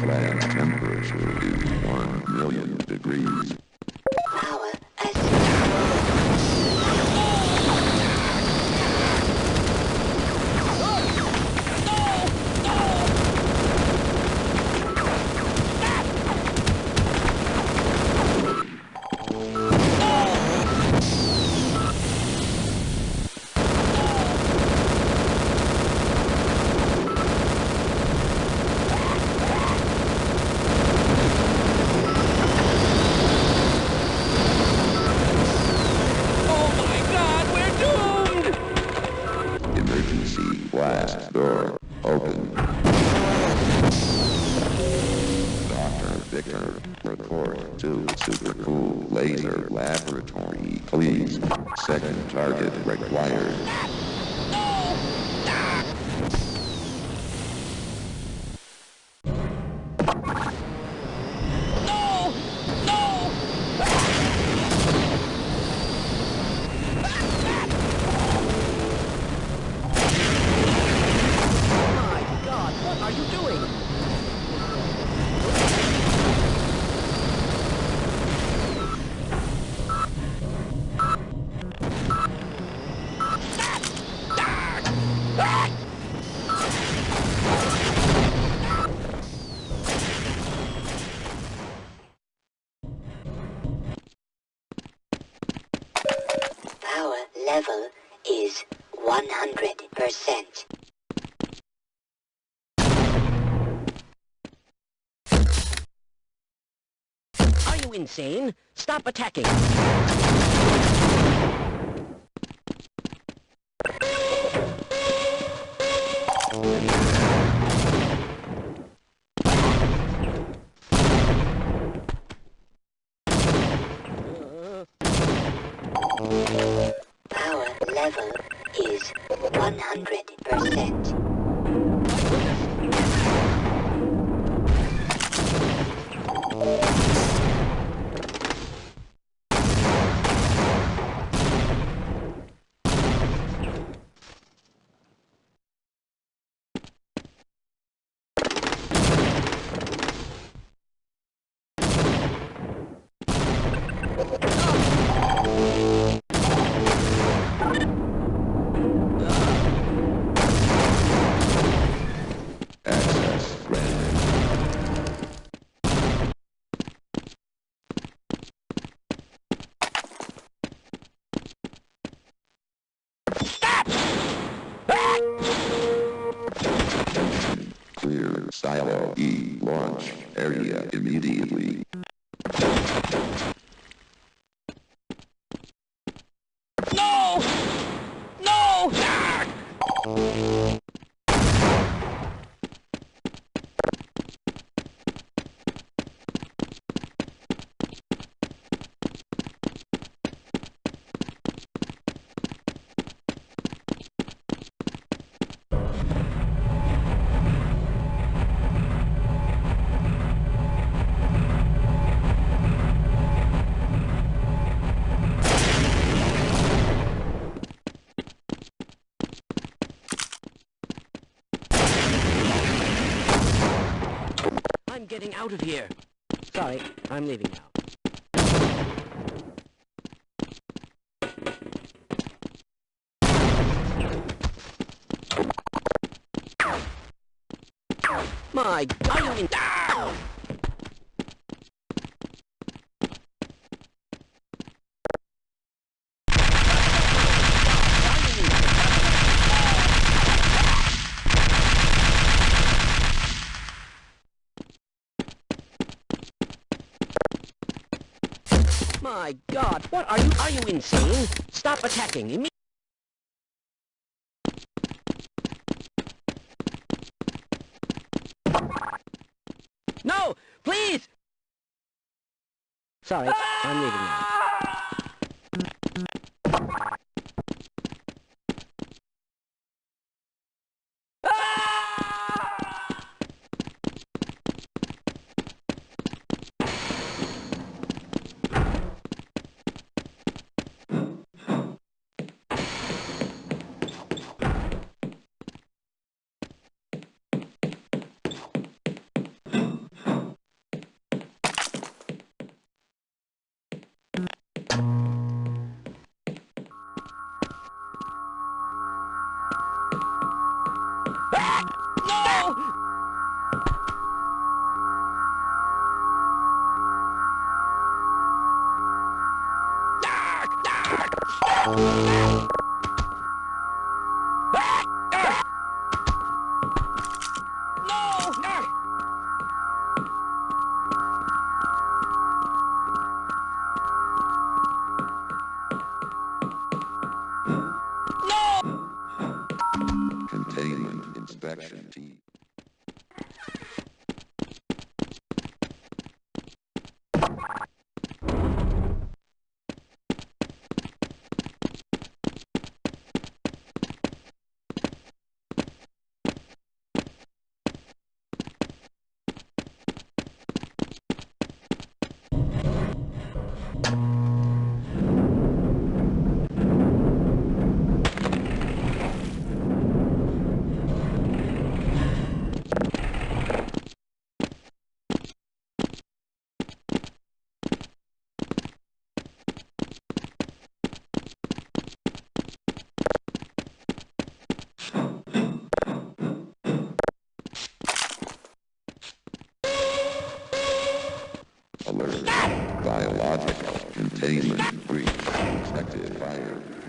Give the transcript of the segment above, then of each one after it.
Plant temperature is 1 million degrees. Super Cool Laser Laboratory, please. Second target required. Level is 100%. Are you insane? Stop attacking! 100%. Access Silo E launch area immediately. No! No! I'm getting out of here. Sorry, I'm leaving now. My God, My God, what are you? Are you insane? Stop attacking immediately. No, please. Sorry, I'm leaving now. Alert. Biological containment breach. Expected fire.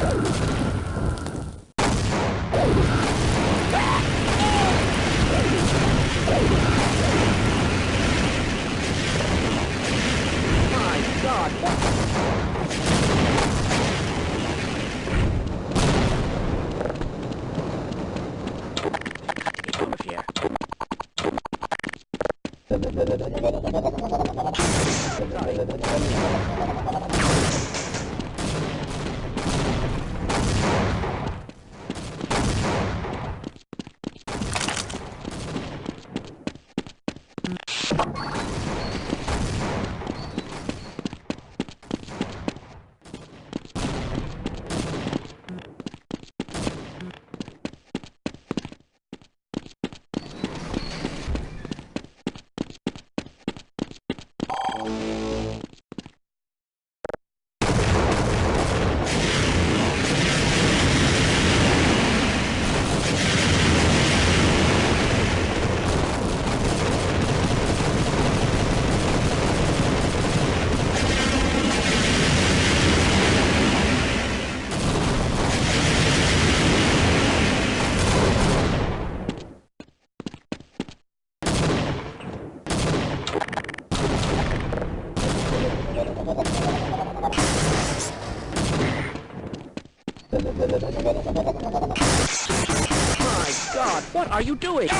Sorry. My God, what are you doing?